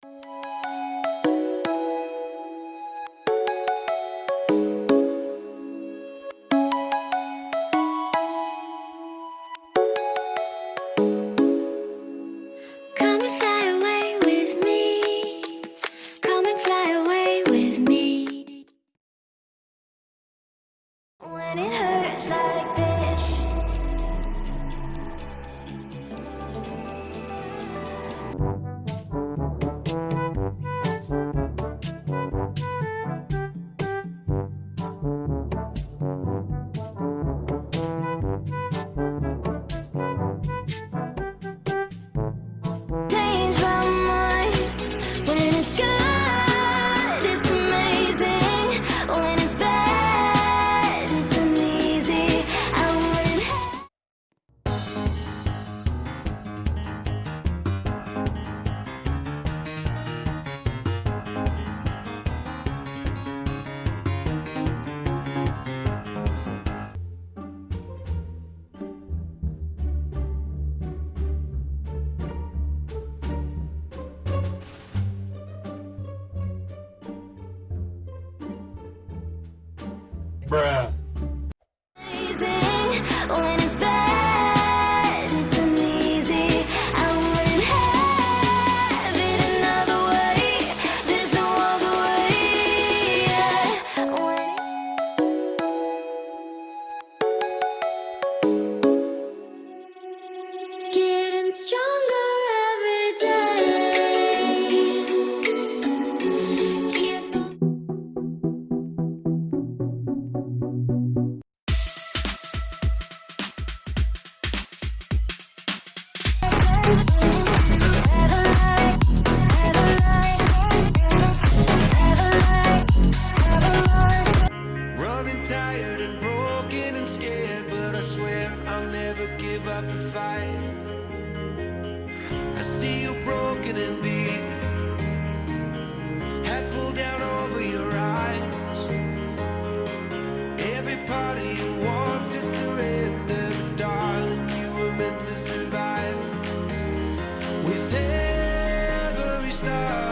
Come Bruh. Up the fight. I see you broken and beat, head pulled down over your eyes. Every part of you wants to surrender, but darling, you were meant to survive. With every start,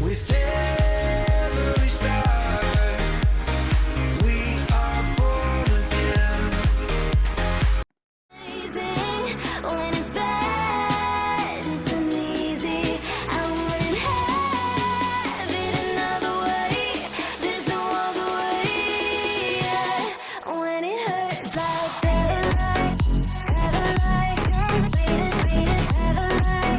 With every we are born again. Amazing when it's bad. It's. I wouldn't have it another way. There's no other way. Yeah. When it hurts like this.